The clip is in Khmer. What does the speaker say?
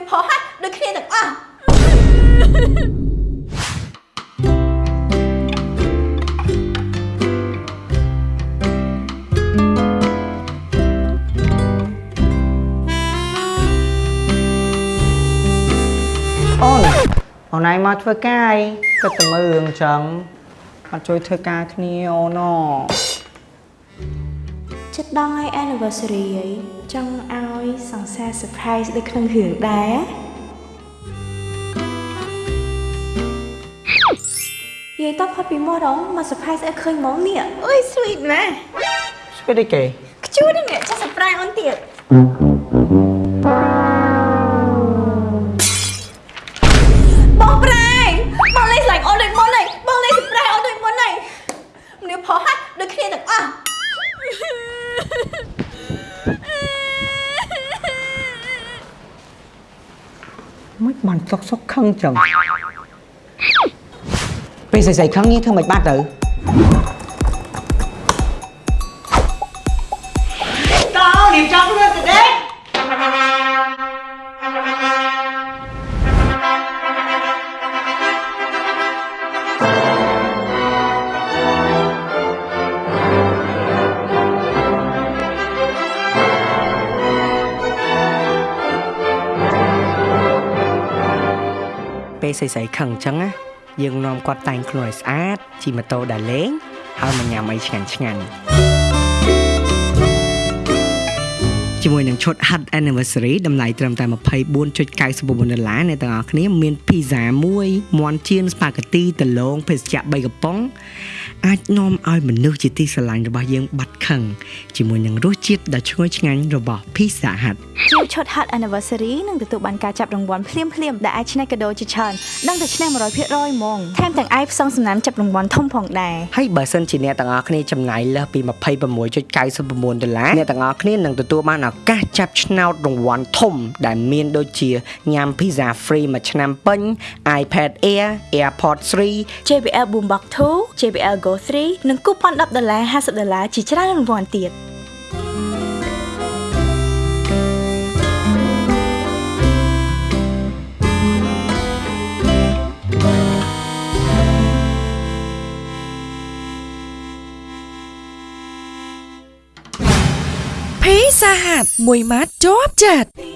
មនុស្សផុសហើយដូចគ្នាទាំងអស់អូនអូនឯងមកធ្វើការអីគិតតែមើលរឿងអញ្ចឹងអត់ជួយធ្វើការគ្នាអូនអ ចិត្តដល់ថ្ងៃ anniversary អីចង់ឲ្យសង្សារ surprise ដូចក្នុងរឿងដែរយាយតបផុតពីមករងមក surprise ឲ្យឃើញហ្មងនេះអើយ sweet ណាស់ស្គីទេគេខ្ជួនេះចាស់ surprise អូនទៀតបងប្រែបងលេងស្លាញ់អូនដូចមុនហើយបងលេង surprise អូនដូចមុនហើយមនុស្សផុសហើយដូចគ្នាទាំងអស់ មិនបានសុកសុកខឹងចឹងពេលស្អីៗខឹងនេះធ្វើមិនបាត់ទៅ ពេលស្រីៗខឹងអញ្ចឹងណាយើងនាំគាត់តែងខ្លួនឲ្យស្អាតជិះម៉ូតូដើរលេងហើយមកញ៉ាំអីឆ្ងាញ់ឆ្ងាញ់ ជាមួយនឹងឈុត Hut Anniversary តម្លៃត្រឹមតែ24.99ដុល្លារអ្នកទាំងអស់គ្នាមាន pizza មួយមាន់ចៀនស្ប៉ាហ្គេទីដលងភេសជ្ជៈ3កំប៉ុងអាចនាំឲ្យមនុស្សជាទីស្រឡាញ់របស់យើងបាត់ខឹងជាមួយនឹងរសជាតិដ៏ឈ្ងុយឆ្ងាញ់របស់ Pizza Hut ជាឈុត Hot Anniversary នឹងទទួលបានការចាប់រង្វាន់ភ្លាមភ្លាមៗដែលអាចឆ្នះកាដូជាច្រើននិងទៅឆ្នះ100%ហ្មងថែមទាំងអាចផ្សងសំណាំចាប់រង្វាន់ធំផងដែរហើយបើសិនជាអ្នកទាំងអស់គ្នាចំណាយលើសពី26.99ដុល្លារអ្នកទាំងអស់គ្នានឹងទទួលបានឱកាសចាប់ឆ្នោតរង្វាន់ធំ ដែលមានដូចជាញ៉ាំ pizza free មួយឆ្នាំពេញ iPad Air AirPods 3 JBL Boombox 2 JBL Go 3និងគូប៉ុន10ដុល្លារ50ដុល្លារជាច្រើនរង្វាន់ទៀត ភីសាហាត់មួយម៉ាត់ជាប់ចិត្តពី